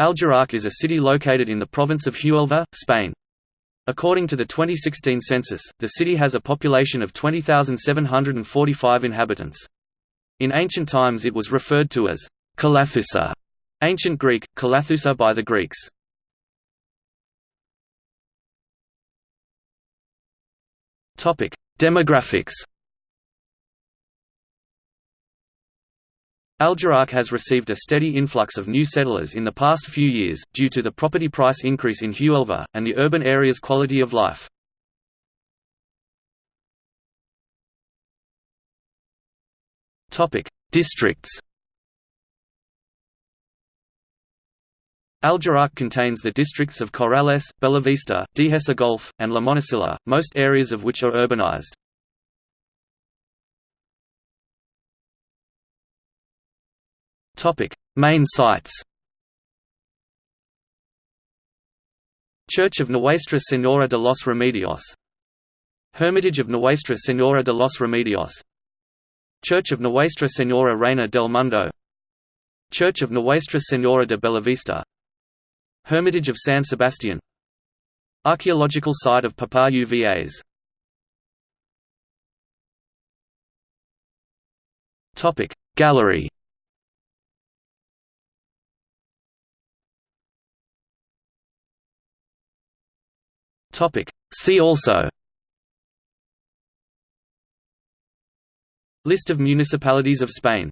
Aljaraque is a city located in the province of Huelva, Spain. According to the 2016 census, the city has a population of 20,745 inhabitants. In ancient times it was referred to as Calathusa, ancient Greek, Kalathusa by the Greeks. Demographics Aljaraque has received a steady influx of new settlers in the past few years, due to the property price increase in Huelva, and the urban area's quality of life. Districts Aljaraque contains the districts of Corrales, Bellavista, Dehesa Golf, and La Monacilla, most areas of which are urbanized. Topic: Main sites. Church of Nuestra Señora de los Remedios. Hermitage of Nuestra Señora de los Remedios. Church of Nuestra Señora Reina del Mundo. Church of Nuestra Señora de Bellavista. Hermitage of San Sebastian Archaeological site of Papa Uvas Gallery Topic. See also List of municipalities of Spain